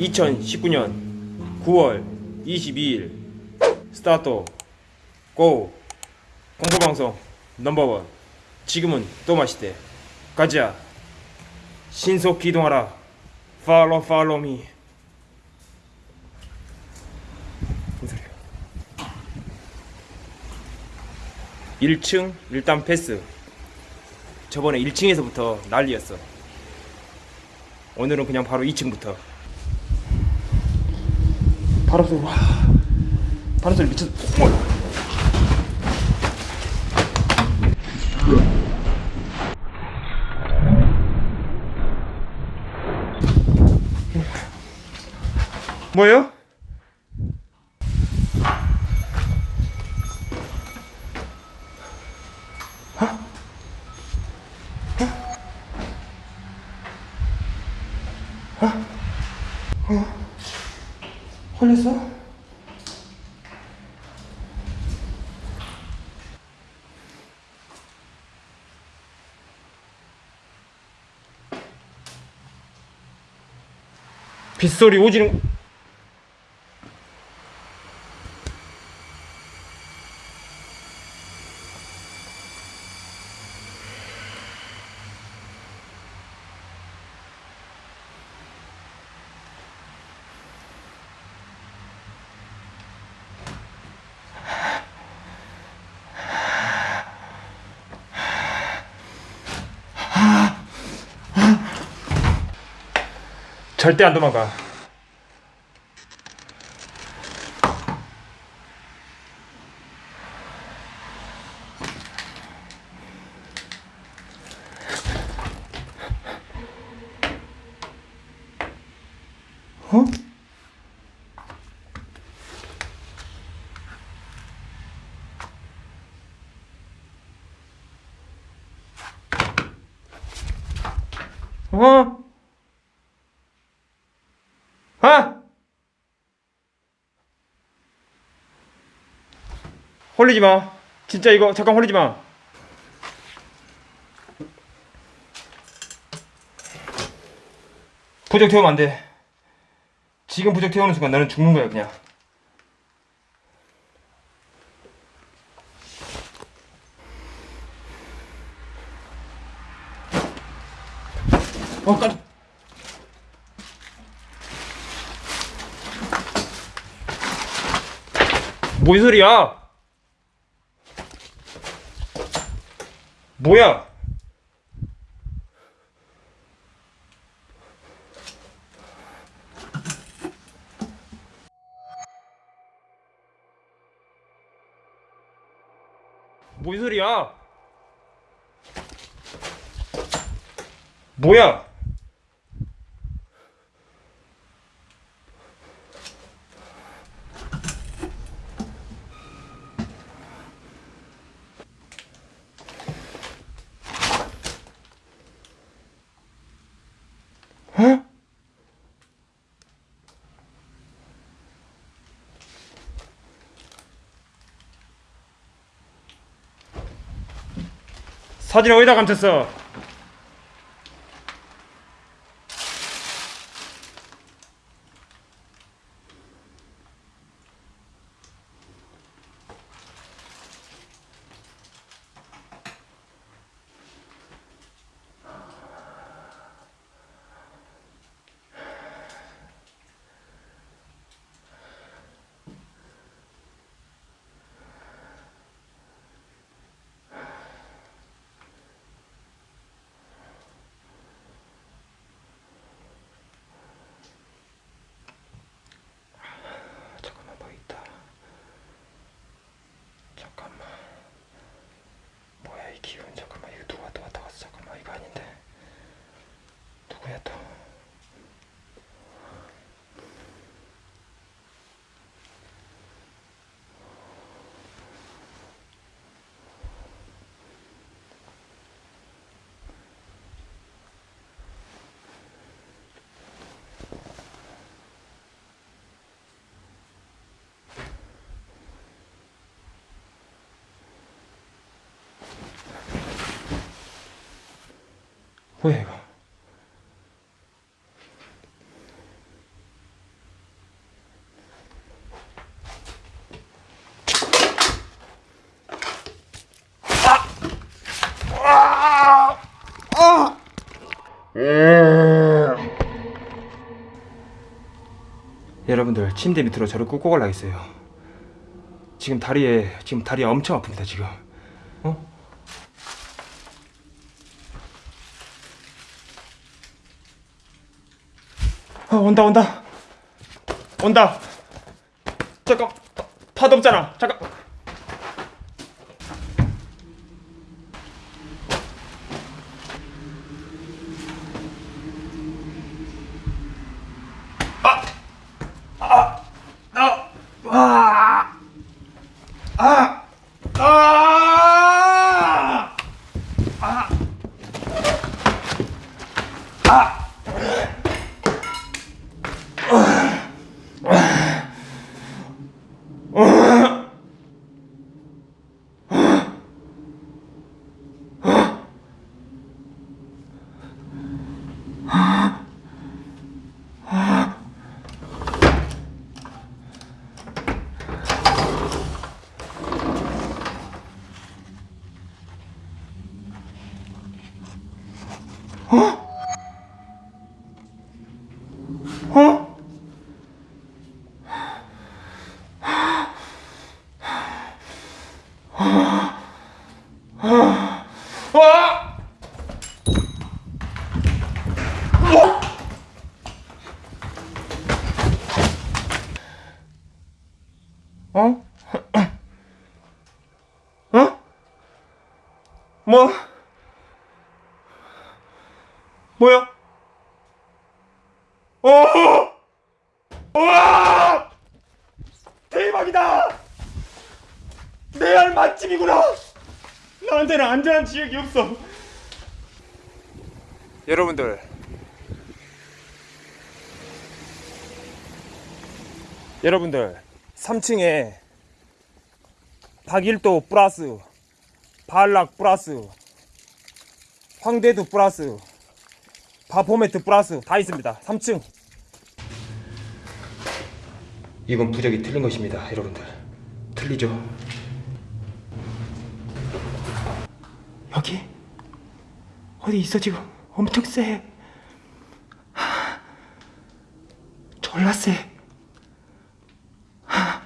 (2019년 9월 22일) start go 공포방송 number one. 지금은 또 맛있대. 가자. 신속 기동하라. follow follow me 무슨 소리야 1층 일단 패스 저번에 1층에서부터 난리였어 오늘은 그냥 바로 2층부터 바람 소리 와 바람 소리 미쳤 어. 뭐예요? 걸렸어? 빗소리 오지는 절대 안 도망가. 어? 어? 아! 홀리지 마. 진짜 이거 잠깐 홀리지 마. 부적 태우면 안 돼. 지금 부적 태우는 순간 너는 죽는 거야 그냥. 어 깜. 뭔 소리야? 뭐야? 뭔 소리야? 뭐야? 어? 사진 어디다 감췄어? 뭐야 이거? 여러분들 침대 밑으로 저를 꾹꾹 올라겠어요. 지금 다리에 지금 다리 엄청 아픕니다 지금. 어? 어, 온다 온다 온다. 잠깐 파- 파도 없잖아. 잠깐. 아! 어? 와! 어? 어? 뭐? 뭐야? 오! 우와! 대박이다! 내 알 맛집이구나! 나한테는 안전한 지역이 없어. 여러분들. 여러분들, 3층에 박일도 플러스, 발락 플러스, 황대도 플러스, 바포매트 플러스 다 있습니다. 3층. 이건 부적이 틀린 것입니다, 여러분들. 틀리죠? 여기 어디 있어 지금? 엄청 세. 하, 졸라 세. 하.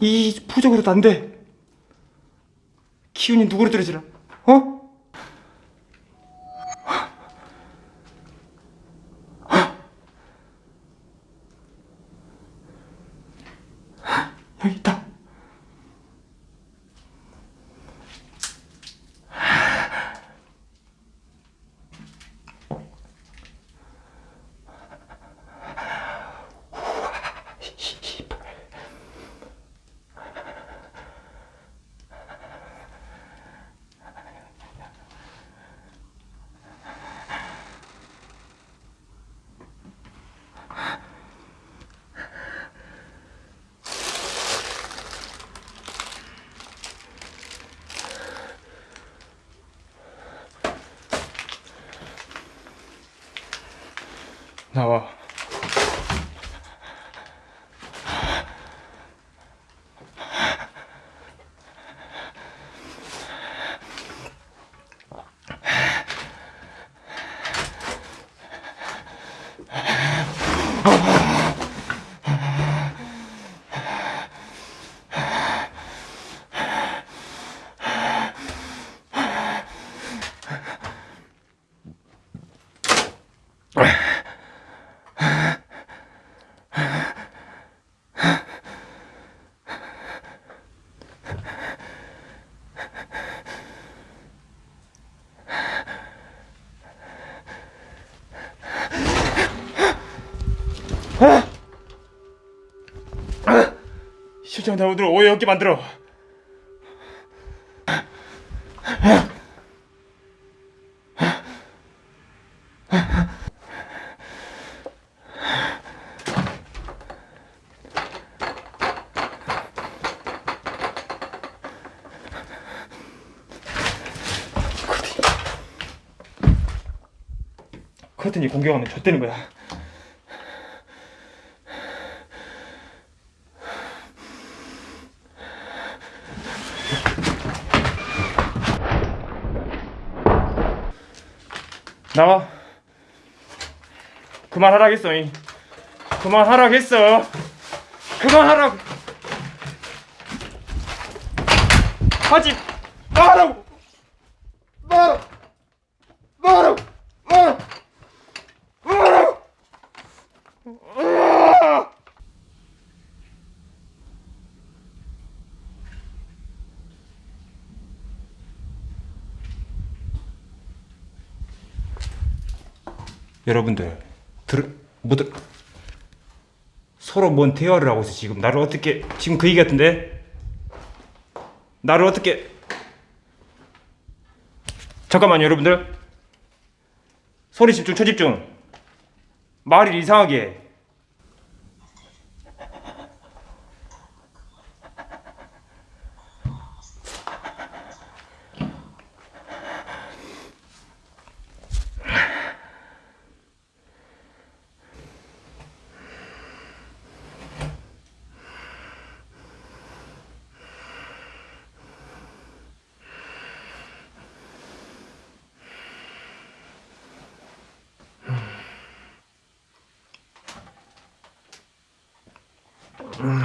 이 부적으로도 안 돼. 기운이 누구로 들어지나? 어? 나 와. 실장 나 오늘 오해 없게 만들어. 커튼이 공격하면 좆되는 거야. 나와. 그만하라겠어. 이. 그만하라겠어. 그만하라고. 하지 말라고. 말아. 말아. 말아. 말아. 여러분들 들 뭐들 서로 뭔 대화를 하고 있어 지금? 나를 어떻게 지금 그 얘기 같은데? 나를 어떻게? 잠깐만요 여러분들. 소리 집중 초집중. 말이 이상하게 嗯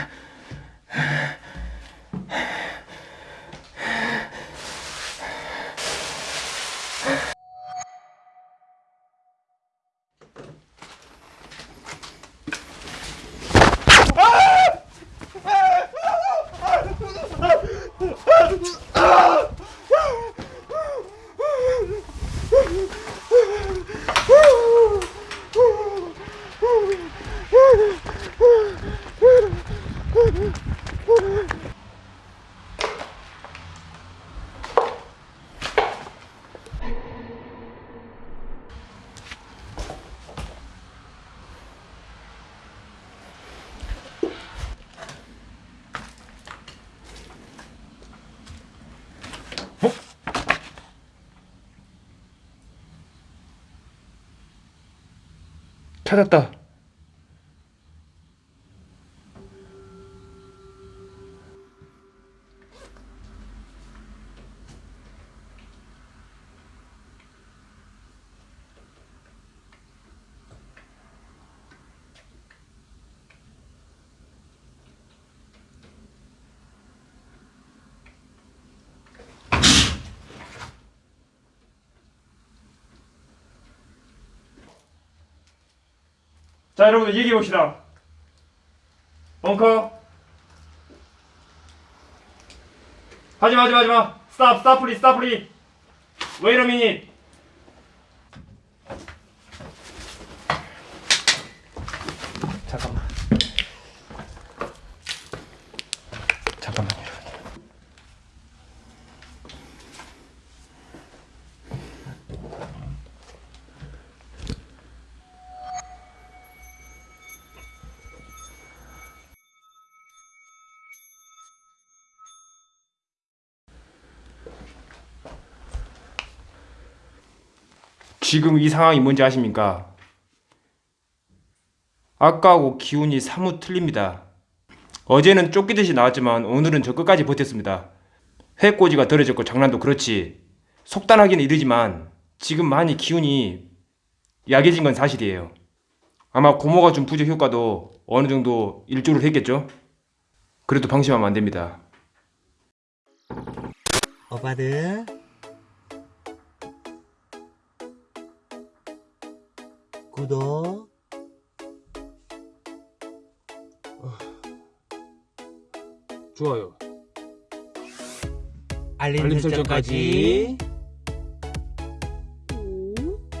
찾았다 자 여러분들 얘기해 봅시다. 벙커. 하지마 하지마 하지마. stop stop please stop please wait a minute 잠깐만 잠깐만요 여러분 지금 이 상황이 뭔지 아십니까? 아까하고 기운이 사뭇 틀립니다. 어제는 쫓기듯이 나왔지만 오늘은 저 끝까지 버텼습니다. 회꼬지가 덜해졌고 장난도 그렇지 속단하기는 이르지만 지금 많이 기운이 약해진 건 사실이에요. 아마 고모가 준 부적 효과도 어느 정도 일조를 했겠죠? 그래도 방심하면 안 됩니다. 오빠들 구독 좋아요. 알림, 알림 설정까지. 설정까지